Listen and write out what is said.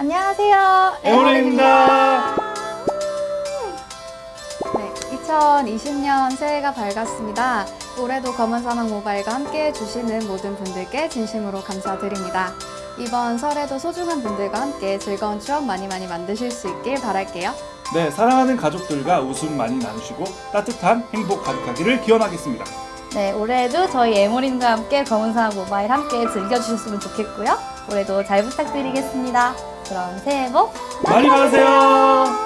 안녕하세요. 에모리입니다. 네, 2020년 새해가 밝았습니다. 올해도 검은사막 모바일과 함께 해주시는 모든 분들께 진심으로 감사드립니다. 이번 설에도 소중한 분들과 함께 즐거운 추억 많이 많이 만드실 수 있길 바랄게요. 네, 사랑하는 가족들과 웃음 많이 나누시고 따뜻한 행복 가득하기를 기원하겠습니다. 네, 올해도 저희 에모린과 함께 검은사막 모바일 함께 즐겨주셨으면 좋겠고요. 올해도 잘 부탁드리겠습니다. 그럼 새해 복 많이 받으세요.